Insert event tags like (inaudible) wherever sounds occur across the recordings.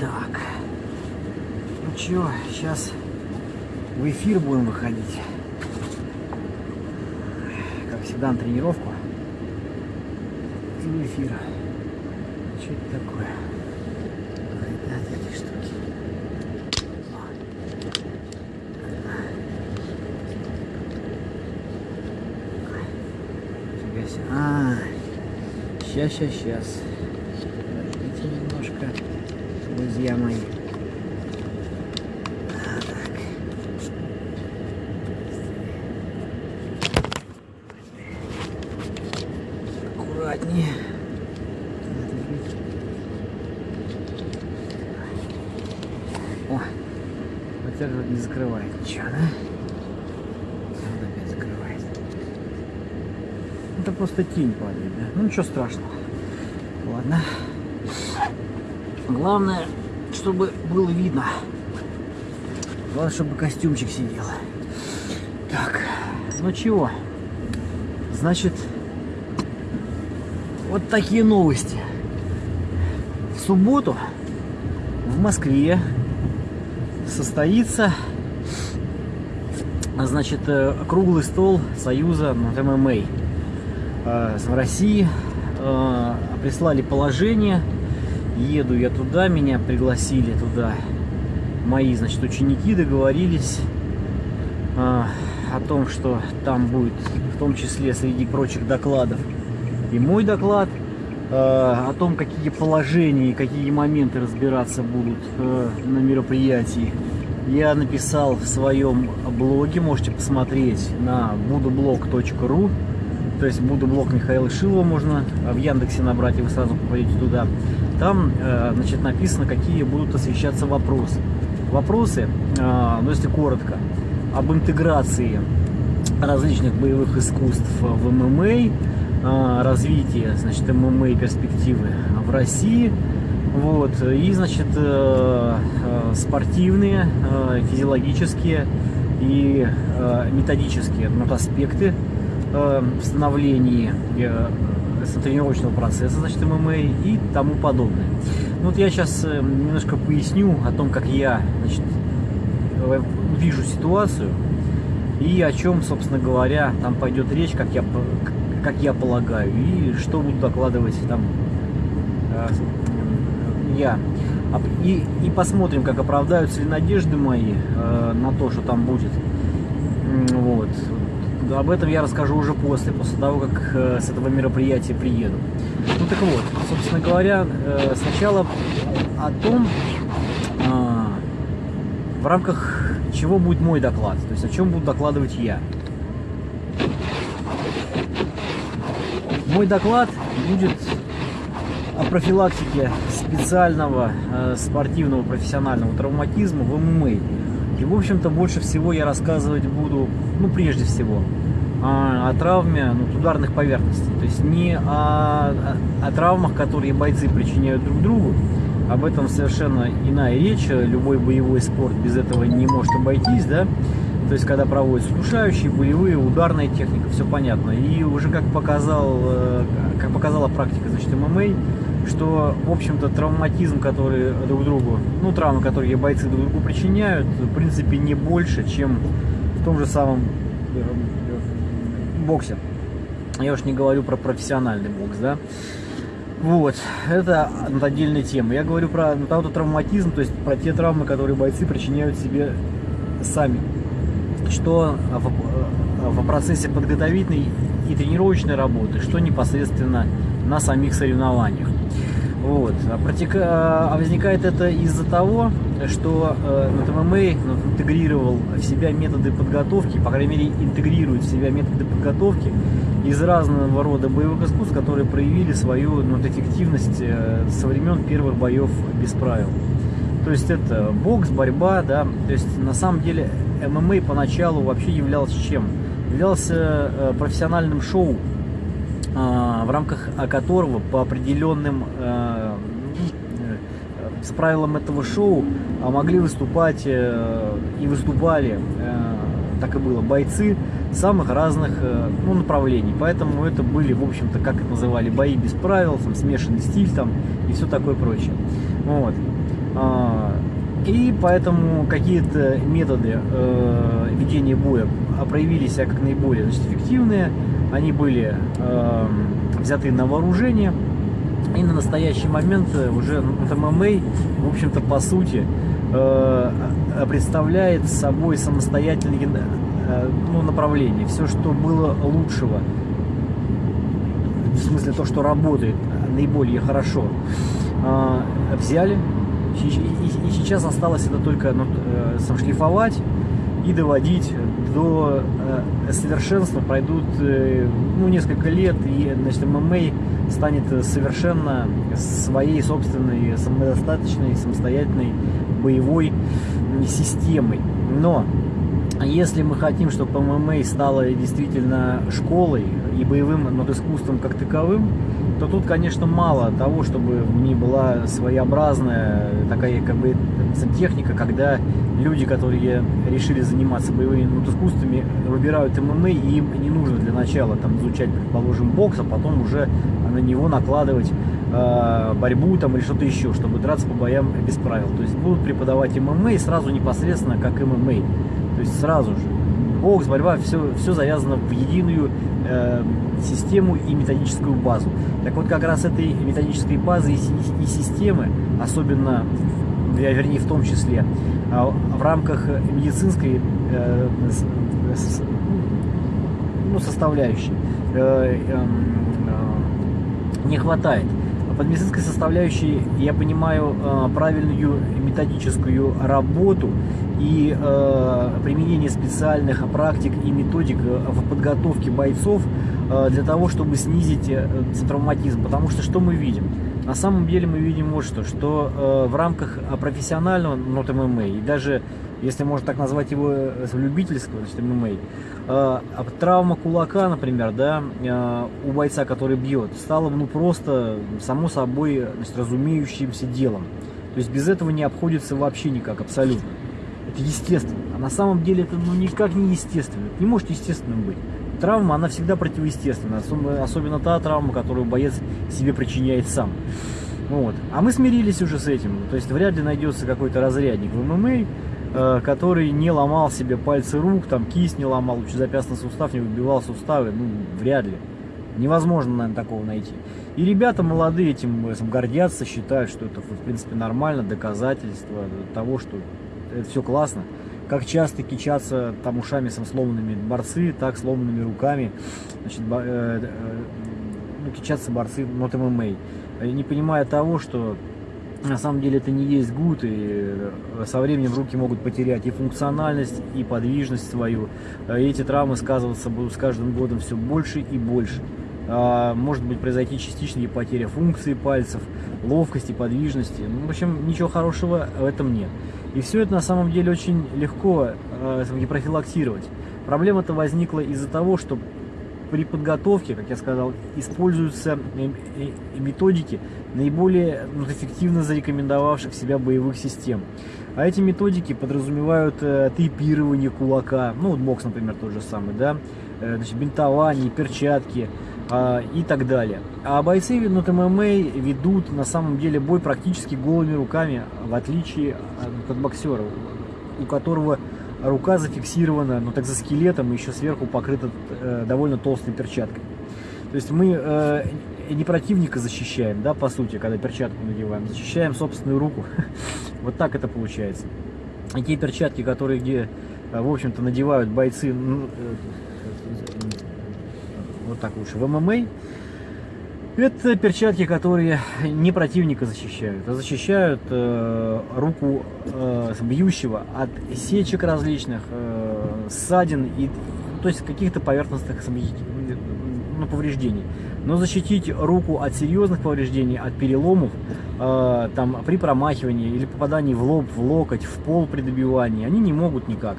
Так. Ну чё, сейчас в эфир будем выходить. Как всегда на тренировку. И в эфир. Что это такое? От этой штуки. А, сейчас, сейчас, сейчас. Подождите немножко, друзья мои. Аккуратнее. О, подтягивать не закрывает ничего, да? Вот опять закрывает. Это просто тень падает, да? Ну ничего страшного. Ладно. Главное, чтобы было видно. Главное, чтобы костюмчик сидел. Так, ну чего? Значит, вот такие новости. В субботу в Москве состоится значит, э, круглый стол Союза ММА. Э, В России э, прислали положение, еду я туда, меня пригласили туда. Мои, значит, ученики договорились э, о том, что там будет, в том числе среди прочих докладов, и мой доклад э, о том, какие положения и какие моменты разбираться будут э, на мероприятии. Я написал в своем блоге, можете посмотреть на budoblog.ru то есть Будоблог Михаила Шилова можно в Яндексе набрать, и вы сразу попадете туда. Там, э, значит, написано, какие будут освещаться вопросы. Вопросы, э, ну если коротко, об интеграции различных боевых искусств в ММА, э, развитие, значит, ММА перспективы в России, вот, и, значит, спортивные, физиологические и методические ну, аспекты в становлении э, тренировочного процесса, значит, ММА и тому подобное. Ну, вот я сейчас э, немножко поясню о том, как я, значит, э, вижу ситуацию и о чем, собственно говоря, там пойдет речь, как я, как я полагаю, и что буду докладывать там э, я. И, и посмотрим, как оправдаются ли надежды мои э, на то, что там будет. Вот. Об этом я расскажу уже после, после того, как э, с этого мероприятия приеду. Ну так вот, собственно говоря, э, сначала о том, э, в рамках чего будет мой доклад, то есть о чем буду докладывать я. Мой доклад будет о профилактике специального э, спортивного профессионального травматизма в ММА. И, в общем-то, больше всего я рассказывать буду, ну, прежде всего, о, о травме ну, ударных поверхностей. То есть не о, о, травмах, которые бойцы причиняют друг другу. Об этом совершенно иная речь. Любой боевой спорт без этого не может обойтись, да. То есть, когда проводятся удушающие, болевые, ударная техника, все понятно. И уже как показал, как показала практика, значит, ММА, что, в общем-то, травматизм, который друг другу, ну, травмы, которые бойцы друг другу причиняют, в принципе, не больше, чем в том же самом боксе. Я уж не говорю про профессиональный бокс, да. Вот, это отдельная тема. Я говорю про травматизм, то есть про те травмы, которые бойцы причиняют себе сами. Что в, в процессе подготовительной и тренировочной работы, что непосредственно на самих соревнованиях. Вот. А, протека... а возникает это из-за того, что э, ММА ну, интегрировал в себя методы подготовки, по крайней мере интегрирует в себя методы подготовки из разного рода боевых искусств, которые проявили свою ну, эффективность э, со времен первых боев без правил. То есть это бокс, борьба, да, то есть на самом деле ММА поначалу вообще являлся чем? Являлся э, профессиональным шоу, в рамках которого по определенным с правилам этого шоу могли выступать и выступали, так и было, бойцы самых разных ну, направлений. Поэтому это были, в общем-то, как это называли, бои без правил, там, смешанный стиль там и все такое прочее. Вот. А, и поэтому какие-то методы э, ведения боя проявили себя как наиболее значит, эффективные. Они были э, взяты на вооружение. И на настоящий момент уже ММА, в общем-то, по сути, э, представляет собой самостоятельное э, ну, направление. Все, что было лучшего, в смысле то, что работает наиболее хорошо, э, взяли, и, и, и сейчас осталось это только ну, э, шлифовать и доводить до э, совершенства. Пройдут э, ну, несколько лет, и значит, ММА станет совершенно своей собственной, самодостаточной, самостоятельной боевой системой. Но если мы хотим, чтобы ММА стало действительно школой и боевым над искусством как таковым, то тут, конечно, мало того, чтобы в ней была своеобразная такая как бы техника, когда люди, которые решили заниматься боевыми искусствами, выбирают ММА, и им не нужно для начала там изучать, предположим, бокс, а потом уже на него накладывать э, борьбу там или что-то еще, чтобы драться по боям без правил. То есть будут преподавать ММА сразу непосредственно как ММА. То есть сразу же бокс, борьба, все, все завязано в единую э, систему и методическую базу. Так вот, как раз этой методической базы и, и, системы, особенно, вернее, в том числе, э, в рамках медицинской э, с, ну, составляющей, э, э, не хватает. Под медицинской составляющей я понимаю э, правильную методическую работу и э, применение специальных практик и методик э, в подготовке бойцов для того, чтобы снизить травматизм. Потому что что мы видим? На самом деле мы видим вот что, что в рамках профессионального нот ММА и даже если можно так назвать его э, любительского, значит, ММА, э, травма кулака, например, да, э, у бойца, который бьет, стала ну просто само собой значит, разумеющимся делом. То есть без этого не обходится вообще никак, абсолютно. Это естественно. А на самом деле это ну, никак не естественно. Это не может естественным быть. Травма, она всегда противоестественна. Особенно та травма, которую боец себе причиняет сам. Вот. А мы смирились уже с этим. То есть вряд ли найдется какой-то разрядник в ММА, который не ломал себе пальцы рук, там кисть не ломал, лучезапястный сустав не выбивал суставы, ну, вряд ли. Невозможно, наверное, такого найти. И ребята молодые этим, этим гордятся, считают, что это, в принципе, нормально, доказательство того, что это все классно. Как часто кичатся там ушами сам сломанными борцы, так сломанными руками, значит, э, э, ну, кичатся борцы нот ММА. Не понимая того, что на самом деле это не есть гуд, и э, со временем руки могут потерять и функциональность, и подвижность свою. Э, и эти травмы сказываться будут с каждым годом все больше и больше. А, может быть произойти частичная потеря функции пальцев, ловкости, подвижности. Ну, в общем, ничего хорошего в этом нет. И все это на самом деле очень легко э, профилактировать. Проблема-то возникла из-за того, что при подготовке, как я сказал, используются методики наиболее ну, эффективно зарекомендовавших себя боевых систем. А эти методики подразумевают э, тейпирование кулака, ну вот бокс, например, тот же самый, да, э, значит, бинтование, перчатки э, и так далее. А бойцы ну, ММА ведут на самом деле бой практически голыми руками, в отличие от боксера, у которого рука зафиксирована, ну так за скелетом, и еще сверху покрыта э, довольно толстой перчаткой. То есть мы э, не противника защищаем, да, по сути, когда перчатку надеваем, защищаем собственную руку. (laughs) вот так это получается. И те перчатки, которые где, э, в общем-то, надевают бойцы, ну, э, вот так лучше, в ММА, это перчатки, которые не противника защищают, а защищают э, руку э, бьющего от сечек различных, э, ссадин и то есть каких-то поверхностных ну, повреждений. Но защитить руку от серьезных повреждений, от переломов, э, там, при промахивании или попадании в лоб, в локоть, в пол при добивании, они не могут никак.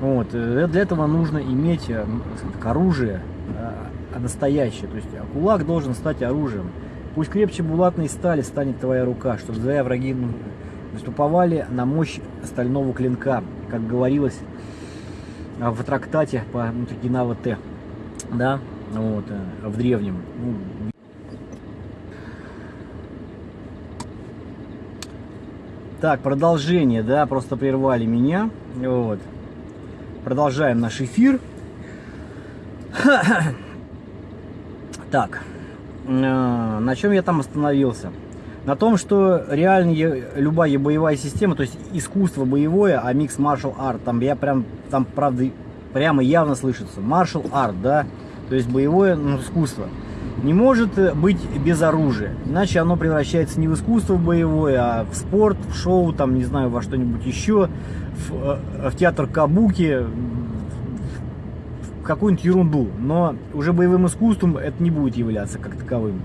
Вот. Э, для этого нужно иметь э, оружие, а настоящее. То есть а кулак должен стать оружием. Пусть крепче булатной стали станет твоя рука, чтобы твои враги ну, наступовали на мощь стального клинка, как говорилось а, в трактате по Мутагинава Т, да, вот, э, в древнем. Ну, Так, продолжение, да, просто прервали меня. Вот. Продолжаем наш эфир. (clears throat) Так, э, на чем я там остановился? На том, что реально любая боевая система, то есть искусство боевое, а микс martial art, там я прям, там правда, прямо явно слышится. Martial art, да, то есть боевое ну, искусство не может быть без оружия. Иначе оно превращается не в искусство боевое, а в спорт, в шоу, там, не знаю, во что-нибудь еще, в, э, в театр кабуки, какую-нибудь ерунду. Но уже боевым искусством это не будет являться как таковым.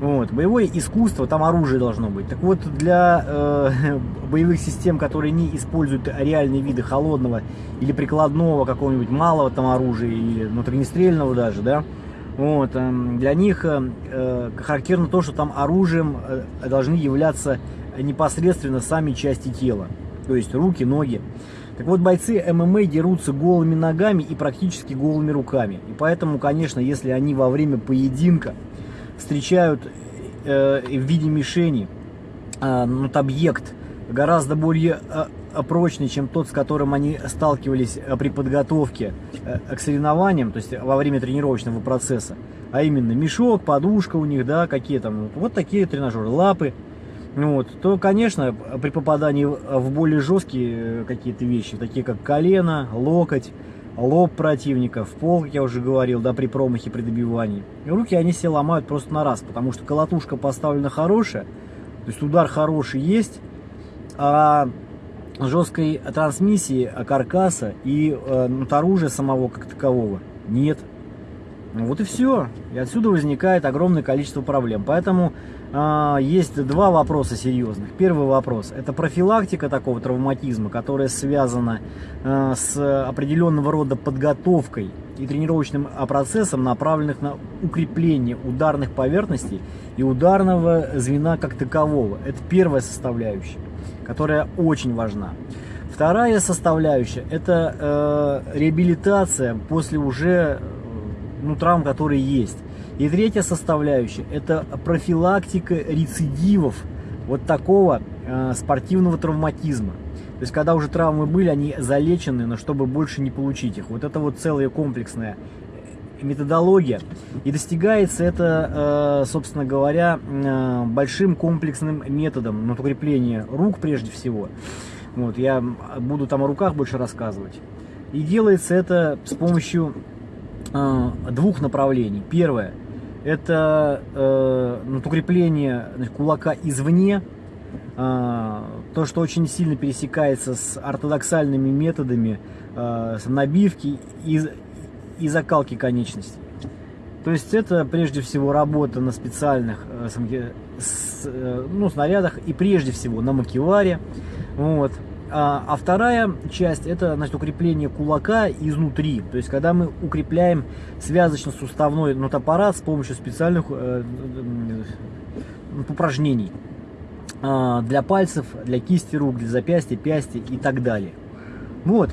Вот. Боевое искусство, там оружие должно быть. Так вот, для э, (laughs) боевых систем, которые не используют реальные виды холодного или прикладного какого-нибудь малого там оружия, или внутреннестрельного даже, да, вот, эм, для них э, э, характерно то, что там оружием э, должны являться непосредственно сами части тела. То есть руки, ноги. Так вот, бойцы ММА дерутся голыми ногами и практически голыми руками. И поэтому, конечно, если они во время поединка встречают э, в виде мишени э, ну, объект гораздо более э, прочный, чем тот, с которым они сталкивались э, при подготовке э, к соревнованиям, то есть во время тренировочного процесса, а именно мешок, подушка у них, да, какие там, вот такие тренажеры, лапы, вот, то, конечно, при попадании в более жесткие какие-то вещи, такие как колено, локоть, лоб противника, в пол, как я уже говорил, да, при промахе, при добивании, руки они все ломают просто на раз, потому что колотушка поставлена хорошая, то есть удар хороший есть, а жесткой трансмиссии каркаса и э, ну, оружия самого как такового нет. Ну, вот и все. И отсюда возникает огромное количество проблем. Поэтому э, есть два вопроса серьезных. Первый вопрос – это профилактика такого травматизма, которая связана э, с определенного рода подготовкой и тренировочным процессом, направленных на укрепление ударных поверхностей и ударного звена как такового. Это первая составляющая которая очень важна. Вторая составляющая – это э, реабилитация после уже ну, травм, которые есть. И третья составляющая – это профилактика рецидивов вот такого э, спортивного травматизма. То есть, когда уже травмы были, они залечены, но чтобы больше не получить их. Вот это вот целая комплексная методология. И достигается это, э, собственно говоря, э, большим комплексным методом на укрепление рук прежде всего. Вот, я буду там о руках больше рассказывать. И делается это с помощью э, двух направлений. Первое – это э, укрепление кулака извне, то, что очень сильно пересекается с ортодоксальными методами э, набивки и и закалки конечностей. То есть это прежде всего работа на специальных э, э, ну, снарядах и прежде всего на макеваре. Вот. А, а вторая часть это значит, укрепление кулака изнутри. То есть когда мы укрепляем связочно-суставной нотаппарат с помощью специальных э, упражнений э, для пальцев, для кисти рук, для запястья, пясти и так далее. Вот,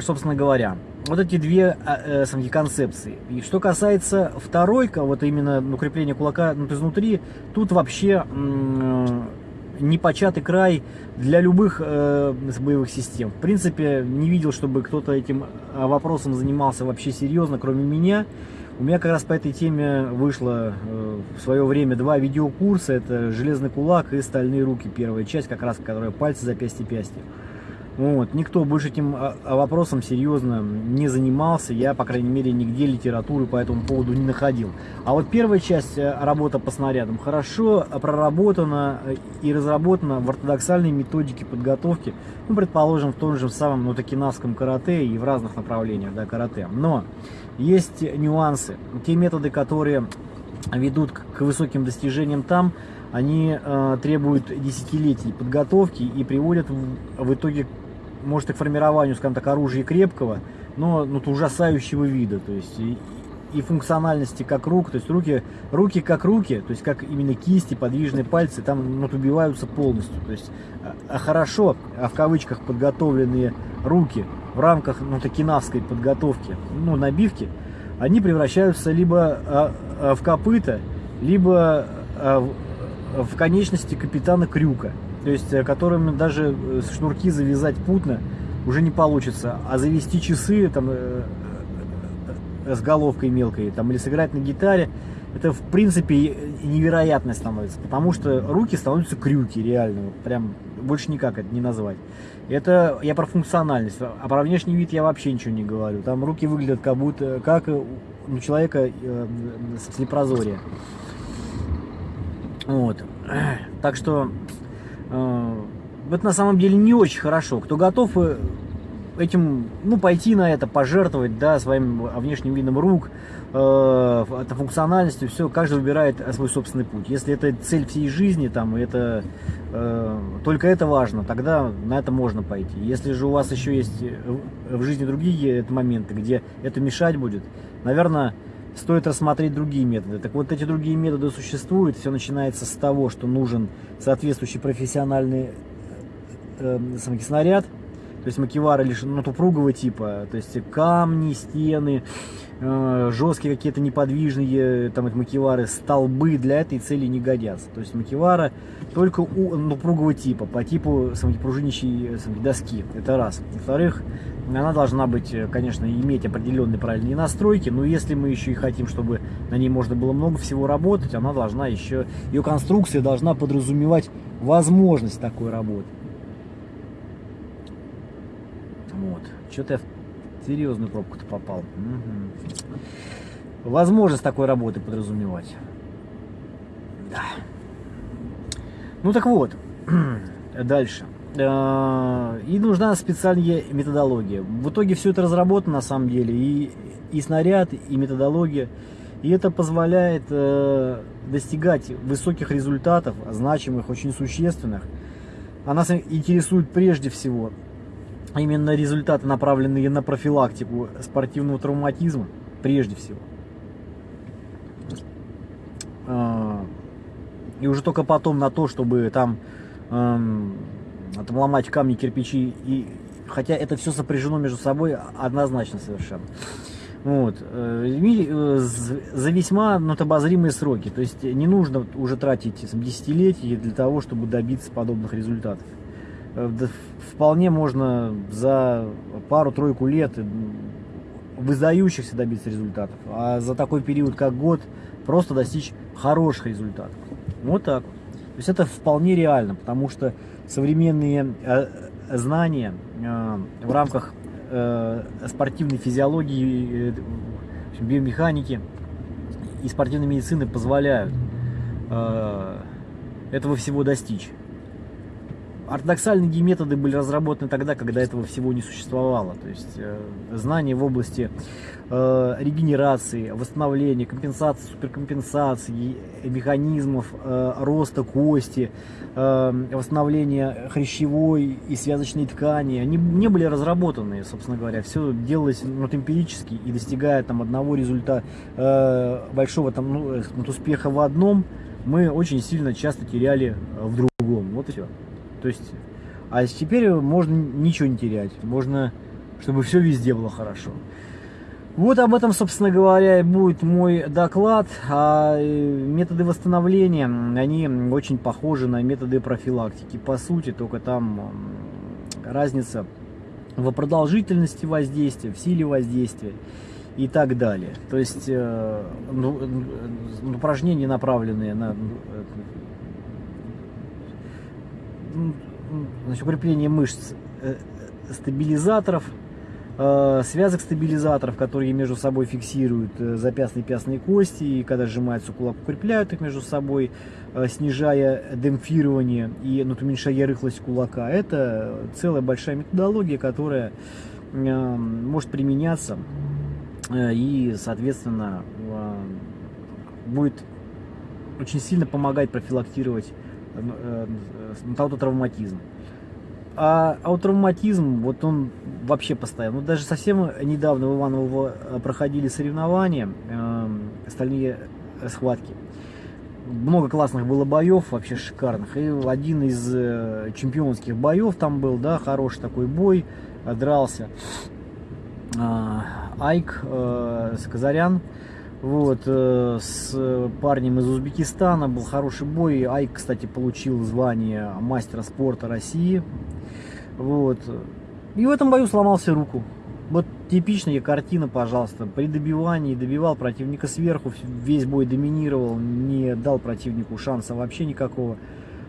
собственно говоря вот эти две э, э концепции. И что касается второй, вот именно укрепления кулака ну, изнутри, тут вообще э, непочатый край для любых э, боевых систем. В принципе, не видел, чтобы кто-то этим э, вопросом занимался вообще серьезно, кроме меня. У меня как раз по этой теме вышло э, в свое время два видеокурса. Это «Железный кулак» и «Стальные руки». Первая часть, как раз, которая пальцы, запястья, пястья. Вот. Никто больше этим а, а, вопросом серьезно не занимался. Я, по крайней мере, нигде литературы по этому поводу не находил. А вот первая часть э, работы по снарядам хорошо проработана э, и разработана в ортодоксальной методике подготовки, ну, предположим, в том же самом ну, токинавском карате и в разных направлениях да, карате. Но есть нюансы. Те методы, которые ведут к высоким достижениям там, они э, требуют десятилетий подготовки и приводят в, в итоге может и к формированию, скажем так, оружия крепкого, но ну, ужасающего вида, то есть и, и функциональности как рук, то есть руки, руки как руки, то есть как именно кисти, подвижные пальцы, там ну, убиваются полностью, то есть а, а хорошо, а в кавычках подготовленные руки в рамках ну, токинавской подготовки, ну, набивки, они превращаются либо а, а, в копыта, либо а, в, в конечности капитана Крюка. То есть которым даже шнурки завязать путно уже не получится, а завести часы там с головкой мелкой, там, или сыграть на гитаре, это в принципе невероятно становится, потому что руки становятся крюки, реально, прям больше никак это не назвать. Это я про функциональность, а про внешний вид я вообще ничего не говорю. Там руки выглядят как будто, как у человека э, с лепрозория. Вот. Так что э, это на самом деле не очень хорошо. Кто готов э, этим, ну, пойти на это, пожертвовать, да, своим внешним видом рук, э, функциональностью, все, каждый выбирает свой собственный путь. Если это цель всей жизни, там, это э, только это важно, тогда на это можно пойти. Если же у вас еще есть в жизни другие моменты, где это мешать будет, наверное, стоит рассмотреть другие методы. Так вот, эти другие методы существуют. Все начинается с того, что нужен соответствующий профессиональный э, э, снаряд, то есть макевары лишь ну, упругого типа, то есть камни, стены, э, жесткие какие-то неподвижные там это макевары, столбы для этой цели не годятся. То есть макевара только у ну, упругого типа, по типу пружинищей доски. Это раз. Во-вторых, она должна быть, конечно, иметь определенные правильные настройки, но если мы еще и хотим, чтобы на ней можно было много всего работать, она должна еще, ее конструкция должна подразумевать возможность такой работы. Вот. Что-то я в серьезную пробку-то попал. Угу. Возможность такой работы подразумевать. Да. Ну так вот, (clears throat) дальше. А, и нужна специальная методология. В итоге все это разработано на самом деле. И, и снаряд, и методология. И это позволяет э, достигать высоких результатов, значимых, очень существенных. А нас интересует прежде всего именно результаты, направленные на профилактику спортивного травматизма, прежде всего. А, и уже только потом на то, чтобы там, эм, там ломать камни, кирпичи, и, хотя это все сопряжено между собой однозначно совершенно. Вот. Э, э, за весьма обозримые сроки. То есть не нужно уже тратить десятилетия для того, чтобы добиться подобных результатов. Э, вполне можно за пару-тройку лет выдающихся добиться результатов, а за такой период, как год, просто достичь хороших результатов. Вот так вот. То есть это вполне реально, потому что современные э, знания э, в рамках спортивной физиологии, биомеханики и спортивной медицины позволяют этого всего достичь. Ортодоксальные методы были разработаны тогда, когда этого всего не существовало. То есть э, знания в области э, регенерации, восстановления, компенсации, суперкомпенсации, механизмов э, роста кости, восстановления хрящевой и связочной ткани, они не были разработаны, собственно говоря. Все делалось ну, эмпирически и достигая там одного результата, большого там, ну, успеха в одном, мы очень сильно часто теряли в другом. Вот и все. То есть, а теперь можно ничего не терять. Можно, чтобы все везде было хорошо. Вот об этом, собственно говоря, и будет мой доклад. А э, методы восстановления, они очень похожи на методы профилактики. По сути, только там разница в продолжительности воздействия, в силе воздействия и так далее. То есть э, ну, упражнения, направленные на значит, укрепление мышц э, стабилизаторов, э, связок стабилизаторов, которые между собой фиксируют э, запястные пястные кости, и когда сжимается кулак, укрепляют их между собой, снижая демпфирование и ну, уменьшая рыхлость кулака. Это целая большая методология, которая может применяться и, соответственно, будет очень сильно помогать профилактировать аутотравматизм. А аутотравматизм, вот он вообще постоянно. Ну, даже совсем недавно в Иваново э, проходили соревнования, э, стальные схватки. Много классных было боев, вообще шикарных. И один из э, чемпионских боев там был, да, хороший такой бой, дрался. Э, Айк э, Сказарян Вот, э, с парнем из Узбекистана был хороший бой. Айк, кстати, получил звание мастера спорта России. Вот. И в этом бою сломался руку. Вот типичная картина, пожалуйста. При добивании добивал противника сверху, весь бой доминировал, не дал противнику шанса вообще никакого.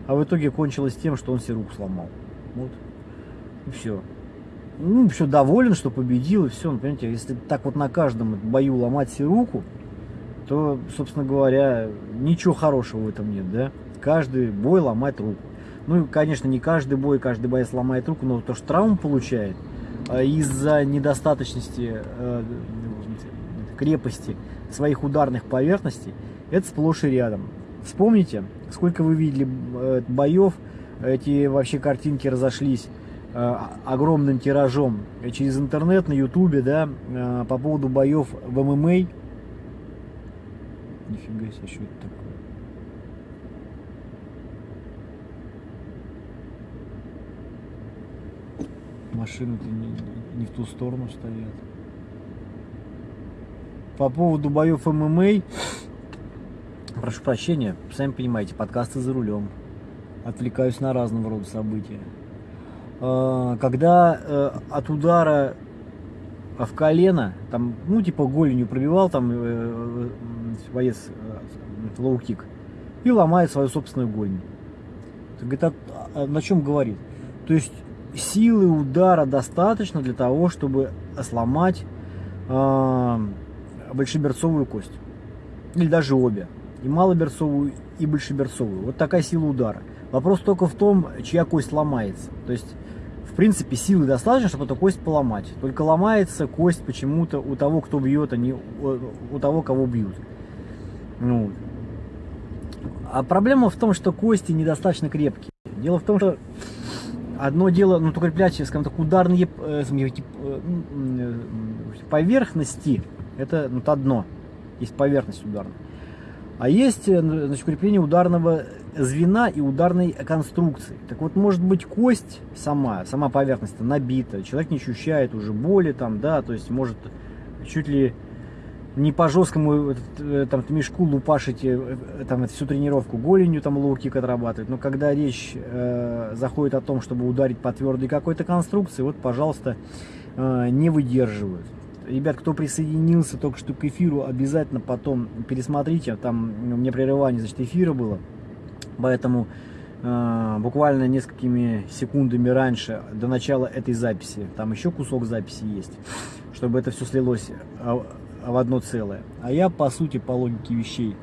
А в итоге кончилось тем, что он себе руку сломал. Вот. И все. Ну, все доволен, что победил, и все. Ну, понимаете, если так вот на каждом бою ломать себе руку, то, собственно говоря, ничего хорошего в этом нет, да? Каждый бой ломать руку. Ну, конечно, не каждый бой, каждый боец ломает руку, но то, что травму получает а, из-за недостаточности э, крепости своих ударных поверхностей, это сплошь и рядом. Вспомните, сколько вы видели э, боев, эти вообще картинки разошлись э, огромным тиражом через интернет, на ютубе, да, по поводу боев в ММА. Нифига себе, что это такое? машины-то не, не в ту сторону стоят. По поводу боев ММА, прошу прощения, сами понимаете, подкасты за рулем. Отвлекаюсь на разного рода события. А, когда э, от удара в колено, там, ну, типа голенью пробивал там э, э, боец лоу-кик и ломает свою собственную голень. Это о чем говорит? То есть силы удара достаточно для того, чтобы сломать э, большеберцовую кость. Или даже обе. И малоберцовую, и большеберцовую. Вот такая сила удара. Вопрос только в том, чья кость ломается. То есть, в принципе, силы достаточно, чтобы эту кость поломать. Только ломается кость почему-то у того, кто бьет, а не у того, кого бьют. Ну. А проблема в том, что кости недостаточно крепкие. Дело в том, что одно дело, ну, укреплять, скажем так, ударные э, э, поверхности, это ну, одно, есть поверхность ударная. А есть э, значит, укрепление ударного звена и ударной конструкции. Так вот, может быть, кость сама, сама поверхность набита, человек не ощущает уже боли там, да, то есть может чуть ли не по жесткому э, там мешку лупашить э, там всю тренировку голенью там лоу-кик отрабатывать, но когда речь э, заходит о том, чтобы ударить по твердой какой-то конструкции, вот, пожалуйста, э, не выдерживают. Ребят, кто присоединился только что к эфиру, обязательно потом пересмотрите, там у меня прерывание, значит, эфира было, поэтому э, буквально несколькими секундами раньше, до начала этой записи, там еще кусок записи есть, чтобы это все слилось. А, в одно целое. А я, по сути, по логике вещей,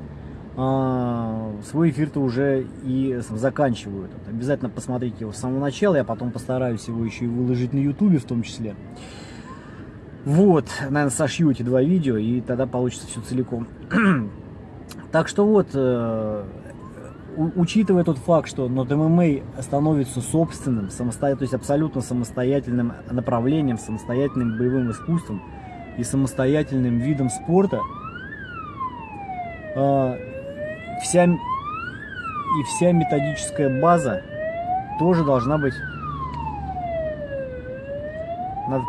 а, свой эфир-то уже и заканчиваю. Этот. Обязательно посмотрите его с самого начала, я потом постараюсь его еще и выложить на ютубе в том числе. Вот, наверное, сошью эти два видео, и тогда получится все целиком. (clears throat) так что вот, э, учитывая тот факт, что над ММА становится собственным, самостоятельным, то есть абсолютно самостоятельным направлением, самостоятельным боевым искусством, и самостоятельным видом спорта, а, вся, и вся методическая база тоже должна быть... Надо,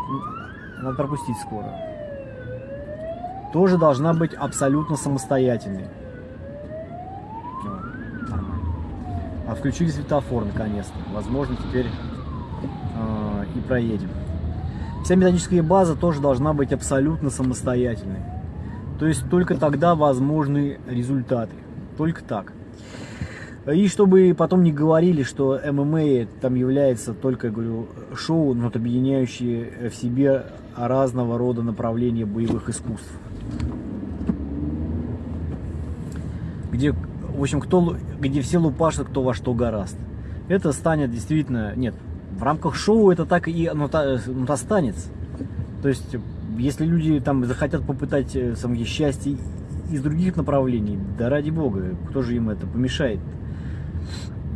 надо пропустить скоро. Тоже должна быть абсолютно самостоятельной. А включили светофор наконец-то. Возможно, теперь э, и проедем. Вся методическая база тоже должна быть абсолютно самостоятельной. То есть только тогда возможны результаты. Только так. И чтобы потом не говорили, что ММА там является только, говорю, шоу, но объединяющее в себе разного рода направления боевых искусств. Где, в общем, кто, где все лупашат, кто во что гораст. Это станет действительно, нет, в рамках шоу это так и оно, ну, останется. То есть, если люди там захотят попытать э, самое счастье из других направлений, да ради бога, кто же им это помешает?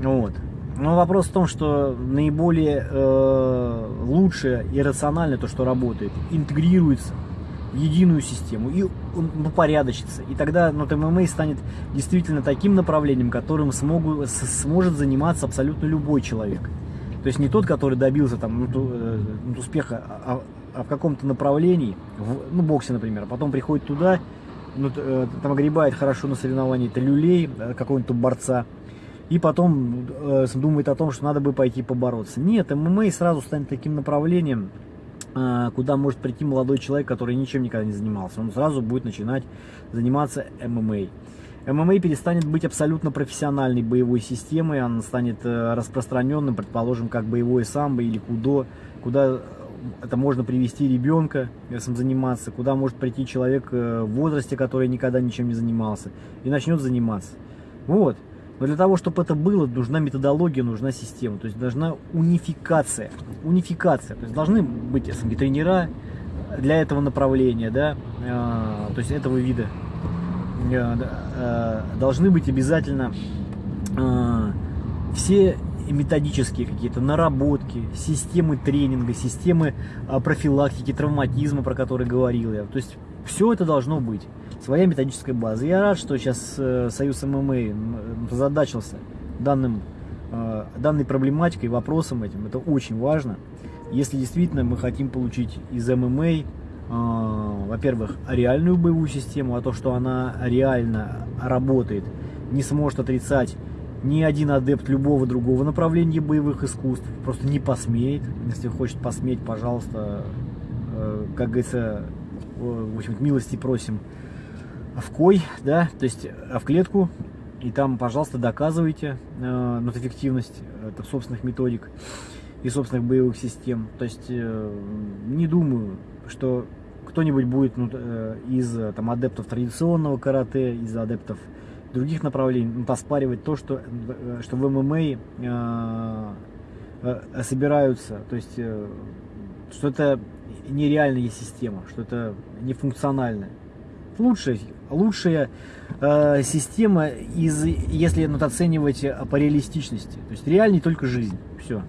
Вот. Но вопрос в том, что наиболее э, лучшее и рациональное то, что работает, интегрируется в единую систему и ну, порядочится. И тогда ну, ММА станет действительно таким направлением, которым смогу, сможет заниматься абсолютно любой человек. То есть не тот, который добился там, ну, э, успеха а, а в каком-то направлении, в, ну, боксе, например, а потом приходит туда ну, э, там огребает хорошо на соревновании, это люлей, э, какого-нибудь борца, и потом э, думает о том, что надо бы пойти побороться. Нет, ММА сразу станет таким направлением, э, куда может прийти молодой человек, который ничем никогда не занимался. Он сразу будет начинать заниматься ММА. ММА перестанет быть абсолютно профессиональной боевой системой, она станет э, распространенным, предположим, как боевое самбо или кудо, куда это можно привести ребенка, этим заниматься, куда может прийти человек э, в возрасте, который никогда ничем не занимался, и начнет заниматься. Вот. Но для того, чтобы это было, нужна методология, нужна система, то есть должна унификация. Унификация. То есть должны быть СМГ тренера для этого направления, да, э, то есть этого вида. Э, э, должны быть обязательно э, все методические какие-то наработки, системы тренинга, системы а, профилактики, травматизма, про который говорил я. То есть все это должно быть. Своя методическая база. Я рад, что сейчас Союз ММА задачился данным, данной проблематикой, вопросом этим. Это очень важно. Если действительно мы хотим получить из ММА, во-первых, реальную боевую систему, а то, что она реально работает, не сможет отрицать ни один адепт любого другого направления боевых искусств просто не посмеет. Если хочет посметь, пожалуйста, э, как говорится, в общем милости просим в кой, да, то есть в клетку, и там, пожалуйста, доказывайте э, ну, эффективность это, собственных методик и собственных боевых систем. То есть э, не думаю, что кто-нибудь будет ну, э, из там, адептов традиционного карате, из адептов других направлений, ну, поспаривать то, что, э, что в ММА э, э, собираются, то есть э, что это нереальная система, что это нефункциональная. Лучшая, лучшая э, система, из, если ну, оценивать по реалистичности. То есть реальней только жизнь. Все.